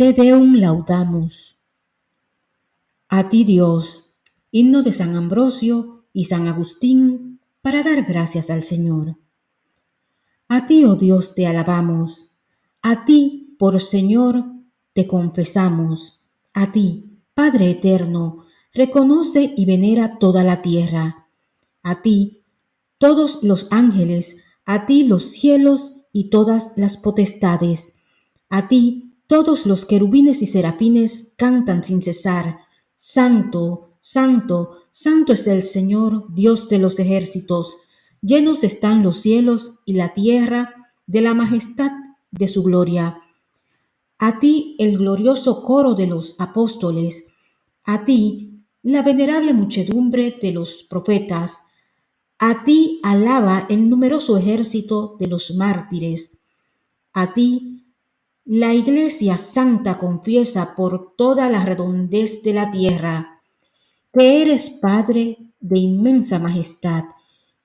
Te Deum laudamus. A ti Dios, himno de San Ambrosio y San Agustín, para dar gracias al Señor. A ti, oh Dios, te alabamos. A ti, por Señor, te confesamos. A ti, Padre eterno, reconoce y venera toda la tierra. A ti, todos los ángeles, a ti los cielos y todas las potestades. A ti, todos los querubines y serafines cantan sin cesar, Santo, Santo, Santo es el Señor, Dios de los ejércitos. Llenos están los cielos y la tierra de la majestad de su gloria. A ti el glorioso coro de los apóstoles, a ti la venerable muchedumbre de los profetas, a ti alaba el numeroso ejército de los mártires, a ti la Iglesia Santa confiesa por toda la redondez de la tierra que eres Padre de inmensa majestad,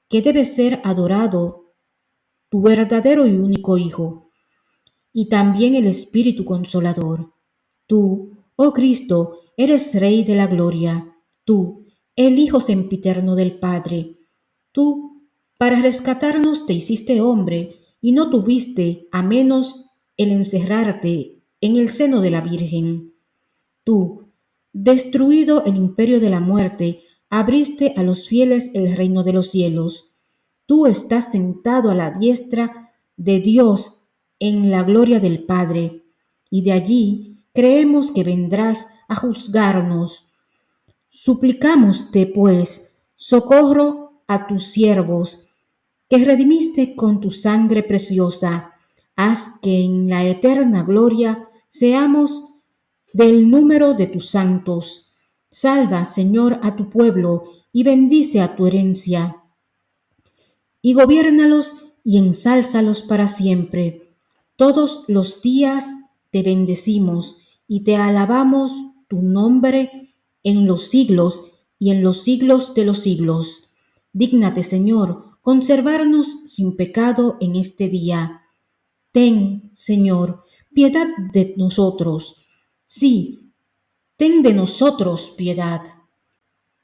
que debe ser adorado tu verdadero y único Hijo, y también el Espíritu Consolador. Tú, oh Cristo, eres Rey de la Gloria, tú, el Hijo sempiterno del Padre. Tú, para rescatarnos te hiciste hombre y no tuviste a menos el encerrarte en el seno de la Virgen. Tú, destruido el imperio de la muerte, abriste a los fieles el reino de los cielos. Tú estás sentado a la diestra de Dios en la gloria del Padre, y de allí creemos que vendrás a juzgarnos. Suplicámoste, pues, socorro a tus siervos, que redimiste con tu sangre preciosa haz que en la eterna gloria seamos del número de tus santos. Salva, Señor, a tu pueblo y bendice a tu herencia. Y gobiérnalos y ensálzalos para siempre. Todos los días te bendecimos y te alabamos tu nombre en los siglos y en los siglos de los siglos. Dígnate, Señor, conservarnos sin pecado en este día Ten, Señor, piedad de nosotros. Sí, ten de nosotros piedad.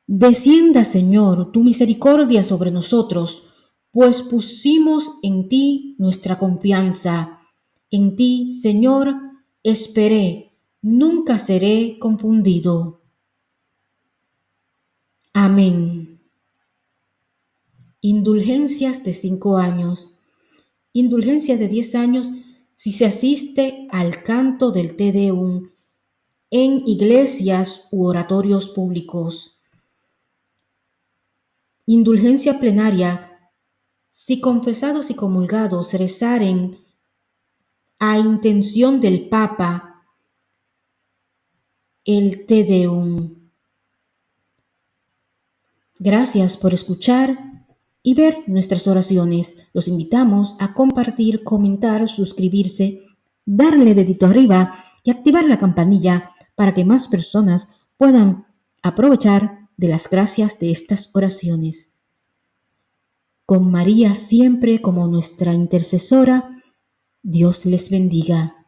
Descienda, Señor, tu misericordia sobre nosotros, pues pusimos en ti nuestra confianza. En ti, Señor, esperé, nunca seré confundido. Amén. Indulgencias de cinco años indulgencia de 10 años si se asiste al canto del Te Deum en iglesias u oratorios públicos. Indulgencia plenaria si confesados y comulgados rezaren a intención del Papa el Te Deum. Gracias por escuchar y ver nuestras oraciones. Los invitamos a compartir, comentar, suscribirse, darle dedito arriba y activar la campanilla para que más personas puedan aprovechar de las gracias de estas oraciones. Con María siempre como nuestra intercesora, Dios les bendiga.